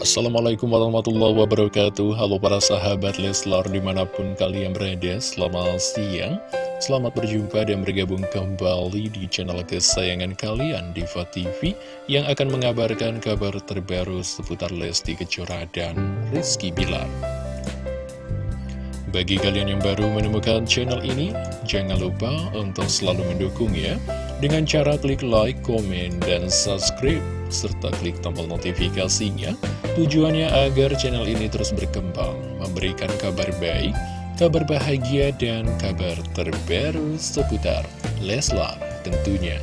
Assalamualaikum warahmatullahi wabarakatuh. Halo para sahabat Leslar di mana pun kalian berada Selamat siang. Selamat berjumpa dan bergabung kembali di channel kesayangan kalian Diva TV Yang akan mengabarkan kabar terbaru seputar Lesti Kejora dan Rizky Bilar. Bagi kalian yang baru menemukan channel ini Jangan lupa untuk selalu mendukung ya Dengan cara klik like, komen, dan subscribe serta klik tombol notifikasinya tujuannya agar channel ini terus berkembang memberikan kabar baik kabar bahagia dan kabar terbaru seputar Leslar tentunya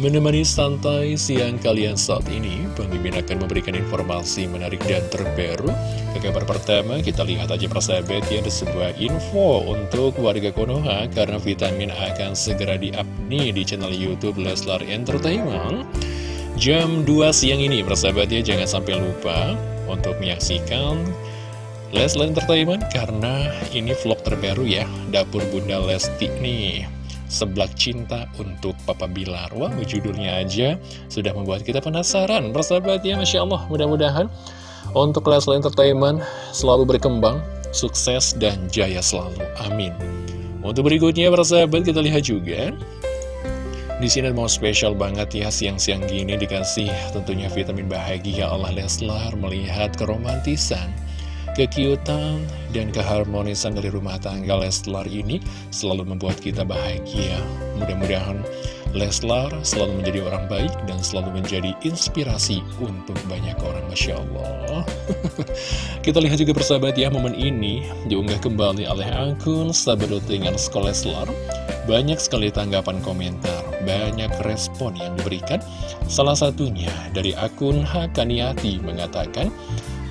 Menemani santai siang kalian saat ini, Mimin akan memberikan informasi menarik dan terbaru. Ke kabar pertama, kita lihat aja persahabat ya, ada sebuah info untuk warga Konoha, karena vitamin akan segera nih di channel Youtube Leslar Entertainment. Jam 2 siang ini, persahabat ya, jangan sampai lupa untuk menyaksikan Leslar Entertainment, karena ini vlog terbaru ya, Dapur Bunda Lesti nih. Seblak Cinta untuk Papa Bilar. Wah, judulnya aja sudah membuat kita penasaran. Persahabat ya, Masya Allah. Mudah-mudahan untuk Leslie Entertainment selalu berkembang Sukses dan jaya selalu, amin. Untuk berikutnya, persahabat, kita lihat juga. Di sini mau spesial banget ya siang-siang gini dikasih tentunya vitamin bahagia Allah Leslar melihat keromantisan kekiutan dan keharmonisan dari rumah tangga Leslar ini selalu membuat kita bahagia. Mudah-mudahan Leslar selalu menjadi orang baik dan selalu menjadi inspirasi untuk banyak orang, Masya Allah. kita lihat juga persahabat ya, momen ini diunggah kembali oleh akun Sabadotingan Sekolah Leslar. Banyak sekali tanggapan komentar, banyak respon yang diberikan. Salah satunya dari akun Hakaniati mengatakan,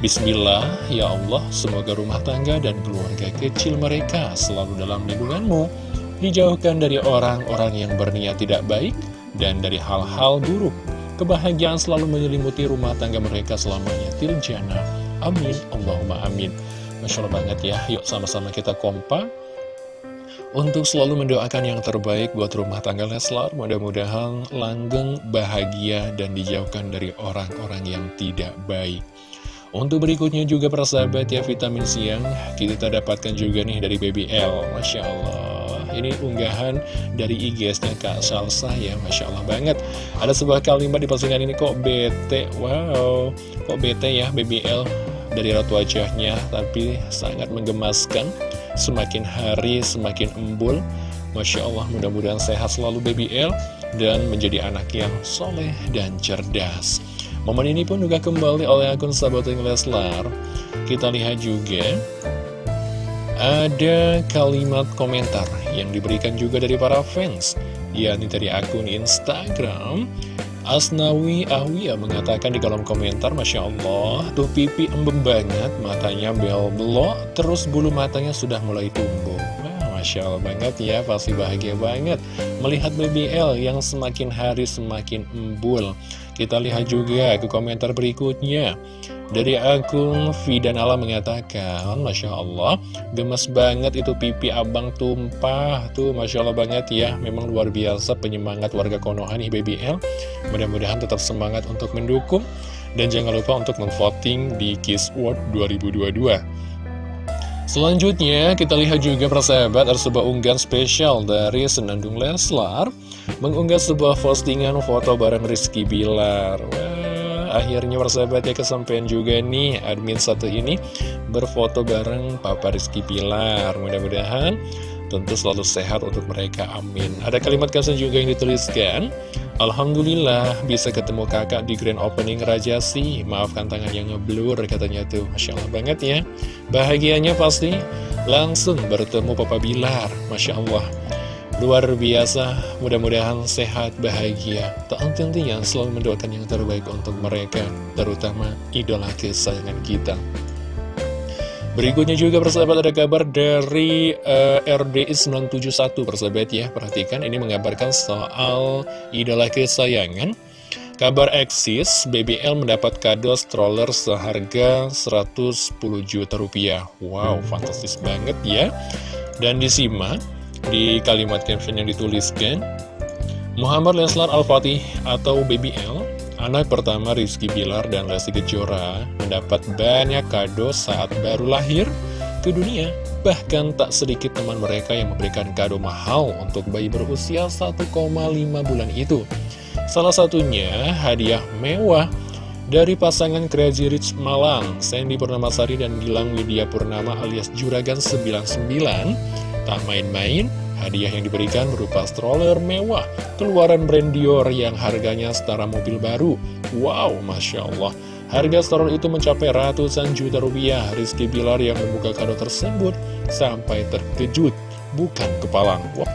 Bismillah, ya Allah, semoga rumah tangga dan keluarga kecil mereka selalu dalam lindunganmu, dijauhkan dari orang-orang yang berniat tidak baik, dan dari hal-hal buruk. Kebahagiaan selalu menyelimuti rumah tangga mereka selamanya. Tiljana. Amin. Allahumma amin. Masya Allah banget ya. Yuk sama-sama kita kompak untuk selalu mendoakan yang terbaik buat rumah tangga Leslar. Mudah-mudahan langgeng, bahagia, dan dijauhkan dari orang-orang yang tidak baik. Untuk berikutnya juga persahabat ya vitamin siang kita dapatkan juga nih dari BBL Masya Allah. Ini unggahan dari IG-nya Kak Salsa ya Masya Allah banget. Ada sebuah kalimat di postingan ini kok bete? Wow. Kok bete ya BBL dari ratu wajahnya Tapi sangat menggemaskan. Semakin hari semakin embul. Masya Allah mudah-mudahan sehat selalu BBL Dan menjadi anak yang soleh dan cerdas Momen ini pun juga kembali oleh akun Sahabating Leslar. Kita lihat juga ada kalimat komentar yang diberikan juga dari para fans, yakni dari akun Instagram. Asnawi Ahwiya mengatakan di kolom komentar, Masya Allah, tuh pipi embem banget, matanya bel belok, terus bulu matanya sudah mulai tumbuh. Masya Allah banget ya, pasti bahagia banget melihat BBL yang semakin hari semakin embul. Kita lihat juga ke komentar berikutnya. Dari akun Fidan Allah mengatakan Masya Allah Gemes banget itu pipi abang tumpah. Tuh Masya Allah banget ya Memang luar biasa penyemangat warga Konoha nih BBL Mudah-mudahan tetap semangat untuk mendukung. Dan jangan lupa untuk memvoting di Kiss World 2022 Selanjutnya kita lihat juga persahabat ada sebuah unggahan spesial dari Senandung Leslar Mengunggah sebuah postingan foto bareng Rizky Bilar. Wah, akhirnya persahabat ya kesampaian juga nih admin satu ini Berfoto bareng Papa Rizky Bilar. Mudah-mudahan tentu selalu sehat untuk mereka, amin. Ada kalimat kasih juga yang dituliskan Alhamdulillah bisa ketemu kakak di grand opening Raja sih Maafkan tangan yang ngeblur katanya tuh. Masya Allah banget ya. Bahagianya pasti langsung bertemu Papa Bilar. Masya Allah. Luar biasa, mudah-mudahan sehat, bahagia. Tak henti-hentinya selalu mendoakan yang terbaik untuk mereka Terutama idola kesayangan kita Berikutnya juga persahabat ada kabar dari uh, RDI 971 persahabat ya. Perhatikan ini mengabarkan soal idola kesayangan. Kabar eksis, BBL mendapat kado stroller seharga 110 juta rupiah. Wow, fantastis banget ya. Dan disimak di kalimat caption yang dituliskan Muhammad Leslar Al-Fatih atau BBL Anak pertama Rizky Bilar dan Lesti Kejora mendapat banyak kado saat baru lahir ke dunia. Bahkan tak sedikit teman mereka yang memberikan kado mahal untuk bayi berusia 1,5 bulan itu. Salah satunya hadiah mewah dari pasangan Crazy Rich Malang, Sandy Purnamasari dan Gilang Widya Purnama alias Juragan 99. Tak main-main, Hadiah yang diberikan berupa stroller mewah keluaran brand Dior yang harganya setara mobil baru. Wow, Masya Allah. Harga stroller itu mencapai ratusan juta rupiah. Rizky Bilar yang membuka kado tersebut sampai terkejut, bukan kepalang. Wow.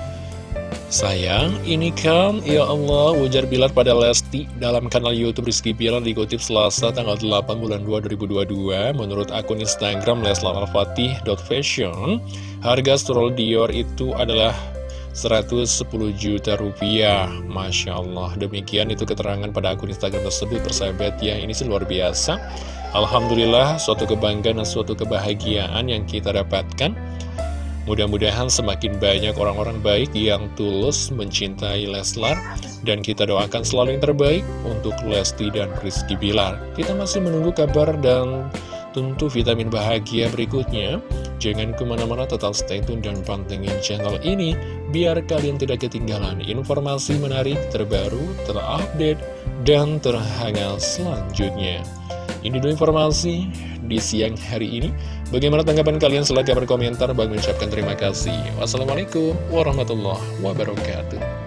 Sayang, ini kan, ya Allah, ujar Bilar pada Lesti dalam kanal Youtube Rizky Bilar dikutip Selasa tanggal 8 bulan 2 2022 menurut akun Instagram leslaralfatih.fashion harga stroller Dior itu adalah 110 juta rupiah. Masya Allah Demikian itu keterangan pada akun Instagram tersebut persahabat ya Ini sih luar biasa. Alhamdulillah suatu kebanggaan dan suatu kebahagiaan yang kita dapatkan Mudah-mudahan semakin banyak orang-orang baik yang tulus mencintai Leslar Dan kita doakan selalu yang terbaik untuk Lesti dan Rizky Bilar. Kita masih menunggu kabar dan tentu vitamin bahagia berikutnya. Jangan ke mana-mana tetap stay tune dan pantengin channel ini Biar kalian tidak ketinggalan informasi menarik terbaru, terupdate, dan terhangat selanjutnya Ini dulu informasi di siang hari ini Bagaimana tanggapan kalian? Silahkan berkomentar. Bang mengucapkan terima kasih. Wassalamualaikum warahmatullahi wabarakatuh.